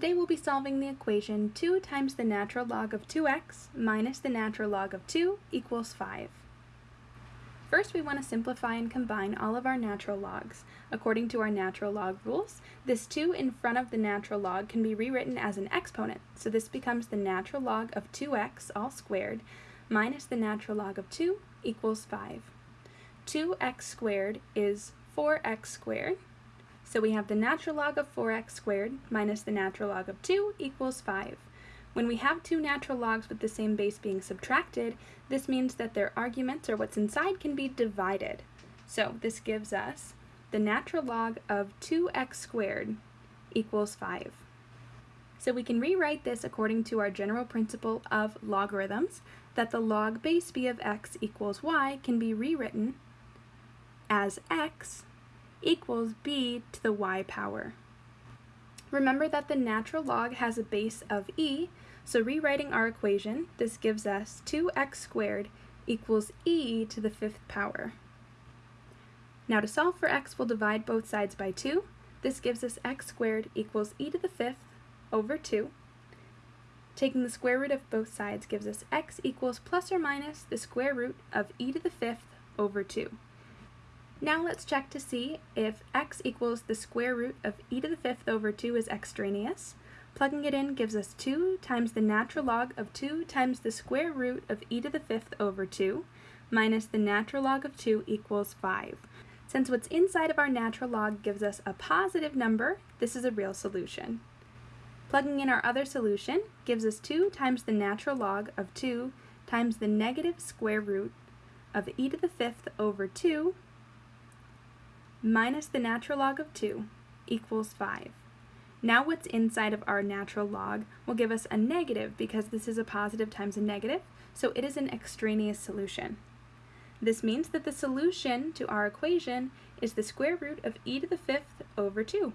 Today we'll be solving the equation 2 times the natural log of 2x minus the natural log of 2 equals 5. First we want to simplify and combine all of our natural logs. According to our natural log rules, this 2 in front of the natural log can be rewritten as an exponent, so this becomes the natural log of 2x all squared minus the natural log of 2 equals 5. 2x squared is 4x squared, so we have the natural log of 4x squared minus the natural log of 2 equals 5. When we have two natural logs with the same base being subtracted, this means that their arguments, or what's inside, can be divided. So this gives us the natural log of 2x squared equals 5. So we can rewrite this according to our general principle of logarithms, that the log base b of x equals y can be rewritten as x equals b to the y power. Remember that the natural log has a base of e, so rewriting our equation, this gives us 2x squared equals e to the fifth power. Now to solve for x, we'll divide both sides by 2. This gives us x squared equals e to the fifth over 2. Taking the square root of both sides gives us x equals plus or minus the square root of e to the fifth over 2. Now let's check to see if x equals the square root of e to the fifth over 2 is extraneous. Plugging it in gives us 2 times the natural log of 2 times the square root of e to the fifth over 2 minus the natural log of 2 equals 5. Since what's inside of our natural log gives us a positive number, this is a real solution. Plugging in our other solution gives us 2 times the natural log of 2 times the negative square root of e to the fifth over 2 minus the natural log of 2 equals 5. Now what's inside of our natural log will give us a negative because this is a positive times a negative, so it is an extraneous solution. This means that the solution to our equation is the square root of e to the fifth over 2.